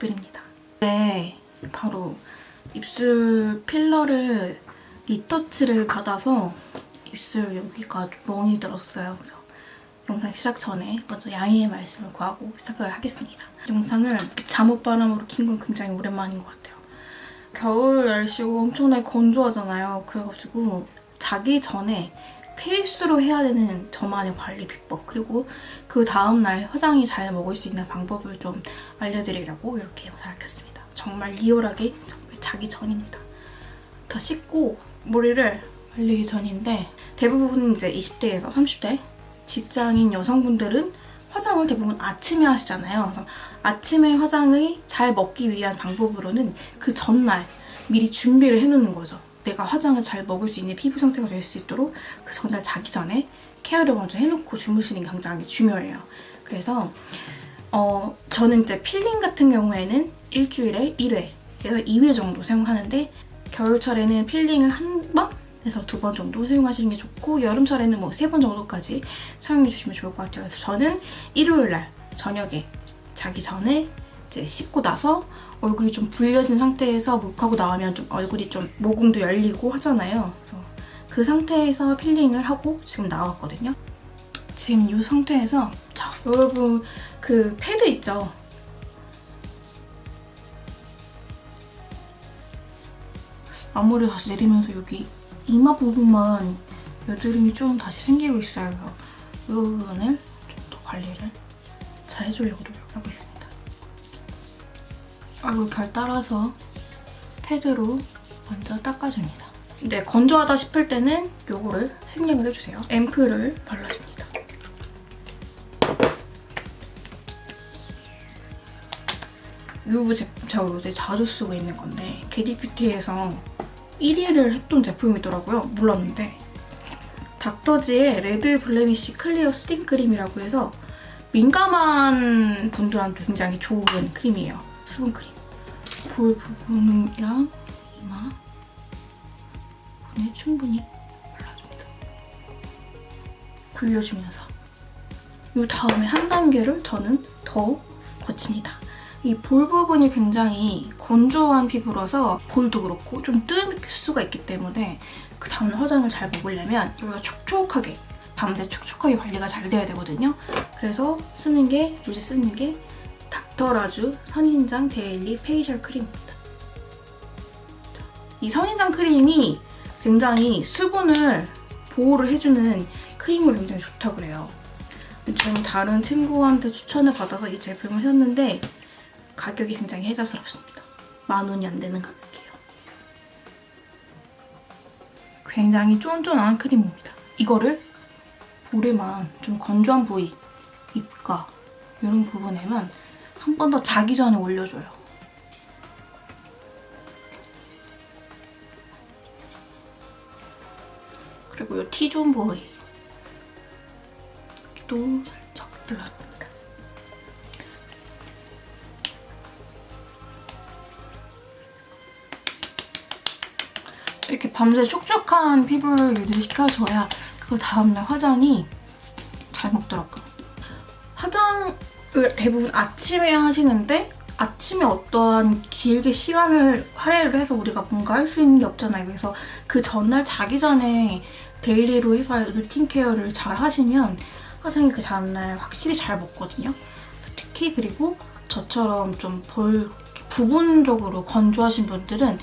립글입니다. 네, 바로 입술 filler를 retouch를 받아서 입술 여기가 멍이 들었어요. 그래서 영상 시작 전에 먼저 양해의 말씀을 구하고 시작을 하겠습니다. 영상을 잠옷 바람으로 킨 건 굉장히 오랜만인 것 같아요. 겨울 날씨고 엄청나게 건조하잖아요. 그래가지고 자기 전에 페이스로 해야 되는 저만의 관리 비법 그리고 그 다음날 화장이 잘 먹을 수 있는 방법을 좀 알려드리려고 이렇게 영상을 켰습니다. 정말 리얼하게 정말 자기 전입니다. 다 씻고 머리를 말리기 전인데 대부분 이제 20대에서 30대 직장인 여성분들은 화장을 대부분 아침에 하시잖아요. 아침에 화장을 잘 먹기 위한 방법으로는 그 전날 미리 준비를 해놓는 거죠. 내가 화장을 잘 먹을 수 있는 피부 상태가 될 수 있도록 그 전날 자기 전에 care를 먼저 해놓고 주무시는 게 굉장히 중요해요. 그래서 어, 저는 이제 필링 같은 경우에는 일주일에 1회에서 2회 정도 사용하는데 겨울철에는 peeling을 한 번 에서 두 번 정도 사용하시는 게 좋고 여름철에는 뭐 세 번 정도까지 사용해 주시면 좋을 것 같아요. 그래서 저는 일요일 날 저녁에 자기 전에 이제 씻고 나서 얼굴이 좀 불려진 상태에서 목욕하고 나오면 좀 얼굴이 좀 모공도 열리고 하잖아요. 그래서 그 상태에서 peeling을 하고 지금 나왔거든요. 지금 이 상태에서 자 여러분 그 패드 있죠? 앞머리 다시 내리면서 여기 이마 부분만 여드름이 좀 다시 생기고 있어요. 그래서 이 부분을 좀 더 관리를 잘 해주려고 노력하고 있습니다. 얼굴 결 따라서 패드로 먼저 닦아줍니다. 네, 건조하다 싶을 때는 이거를 생략을 해주세요. 앰플을 발라줍니다. 이 제품 제가 요새 자주 쓰고 있는 건데 겟잇뷰티에서 1위를 했던 제품이더라고요. 몰랐는데 닥터지의 레드 블레미쉬 클리어 수딩 크림이라고 해서 민감한 분들한테 굉장히 좋은 크림이에요. 수분 크림. 볼 부분이랑 이마 부분에 충분히 발라줍니다. 굴려주면서 이 다음에 한 단계를 저는 더 거칩니다. 이 볼 부분이 굉장히 건조한 피부라서 볼도 그렇고 좀뜰 수가 있기 때문에 그 다음 화장을 잘 먹으려면 여기가 촉촉하게 밤새 촉촉하게 관리가 잘 돼야 되거든요. 그래서 쓰는 게 요새 쓰는 게 닥터라주 선인장 데일리 페이셜 크림입니다. 이 선인장 크림이 굉장히 수분을 보호를 해주는 크림을 굉장히 좋다고 그래요. 저는 다른 친구한테 추천을 받아서 이 제품을 샀는데 가격이 굉장히 혜자스럽습니다. 만 원이 안 되는 가격이에요. 굉장히 쫀쫀한 크림입니다. 이거를 볼에만 좀 건조한 부위, 입가 이런 부분에만 한 번 더 자기 전에 올려줘요. 그리고 이 T존 부위 또 살짝 발라줍니다. 이렇게 밤새 촉촉한 피부를 유지시켜줘야 그 다음날 화장이 잘 먹더라고요. 화장을 대부분 아침에 하시는데 아침에 어떠한 길게 시간을 할애를 해서 우리가 뭔가 할 수 있는 게 없잖아요. 그래서 그 전날 자기 전에 daily로 해서 routine care를 잘 하시면 화장이 그 다음날 확실히 잘 먹거든요. 특히 그리고 저처럼 좀볼 부분적으로 건조하신 분들은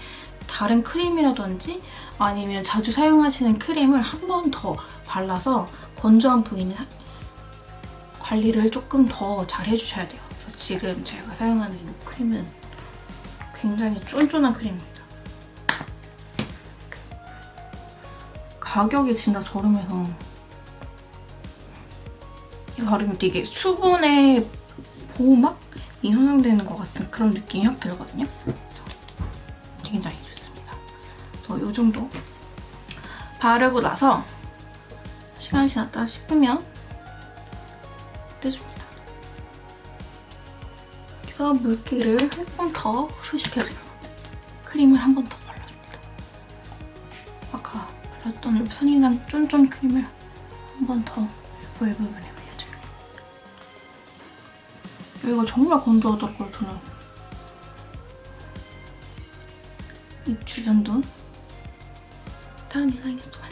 다른 크림이라든지 아니면 자주 사용하시는 크림을 한 번 더 발라서 건조한 부위는 관리를 조금 더 잘 해주셔야 돼요. 그래서 지금 제가 사용하는 이 크림은 굉장히 쫀쫀한 크림입니다. 가격이 진짜 저렴해서 이거 바르면 되게 수분의 보호막이 형성되는 것 같은 그런 느낌이 확 들거든요. 굉장히 좋습니다. 이 정도 바르고 나서 시간이 지났다 싶으면 떼줍니다. 그래서 물기를 조금 더 흡수시켜줘요. 크림을 한 번 더 발라줍니다. 아까 발랐던 순이난 쫀쫀 크림을 한 번 더 볼 부분에 발려줘요. 이거 정말 건조하더라고요, 저는. 입 주변도 다른 이상했어요.